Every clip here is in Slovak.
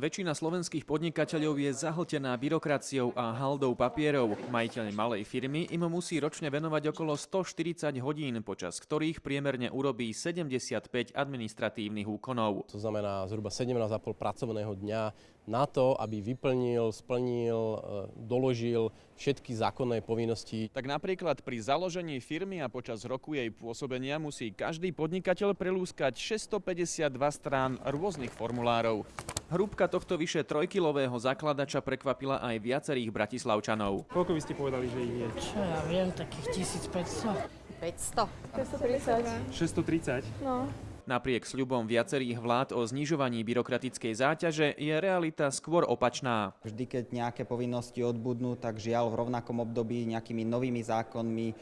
Väčšina slovenských podnikateľov je zahltená byrokraciou a haldou papierov. Majiteľ malej firmy im musí ročne venovať okolo 140 hodín, počas ktorých priemerne urobí 75 administratívnych úkonov. To znamená zhruba 17,5 pracovného dňa na to, aby vyplnil, splnil, e, doložil všetky zákonné povinnosti. Tak napríklad pri založení firmy a počas roku jej pôsobenia musí každý podnikateľ prelúskať 652 strán rôznych formulárov. Hrúbka tohto vyše trojkilového zakladača prekvapila aj viacerých bratislavčanov. Koľko by ste povedali, že ich je? Čo ja viem, takých 1500. 500. 630? 630. No. Napriek sľubom viacerých vlád o znižovaní byrokratickej záťaže je realita skôr opačná. Vždy, keď nejaké povinnosti odbudnú, tak žiaľ v rovnakom období nejakými novými zákonmi eh,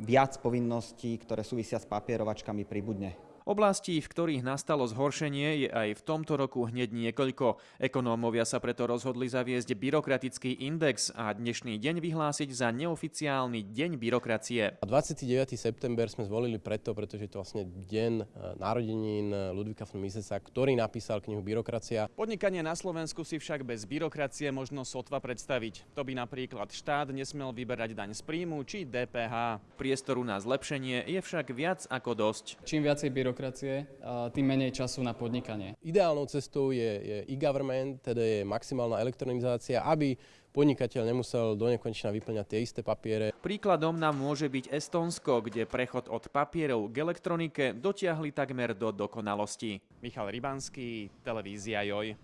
viac povinností, ktoré súvisia s papierovačkami, pribudne. Oblastí, v ktorých nastalo zhoršenie, je aj v tomto roku hneď niekoľko. Ekonómovia sa preto rozhodli zaviesť byrokratický index a dnešný deň vyhlásiť za neoficiálny deň byrokracie. A 29. september sme zvolili preto, pretože je to vlastne deň e, narodenín Ludvika von Misesa, ktorý napísal knihu Byrokracia. Podnikanie na Slovensku si však bez byrokracie možno sotva predstaviť. To by napríklad štát nesmel vyberať daň z príjmu či DPH. Priestoru na zlepšenie je však viac ako dosť. Čím viacej byrokracie, byrokracie, tým menej času na podnikanie. Ideálnou cestou je, je e-government, teda je maximálna elektronizácia, aby podnikateľ nemusel do nekonečna vyplňať tie isté papiere. Príkladom nám môže byť Estonsko, kde prechod od papierov k elektronike dotiahli takmer do dokonalosti. Michal Rybanský, televízia JOJ.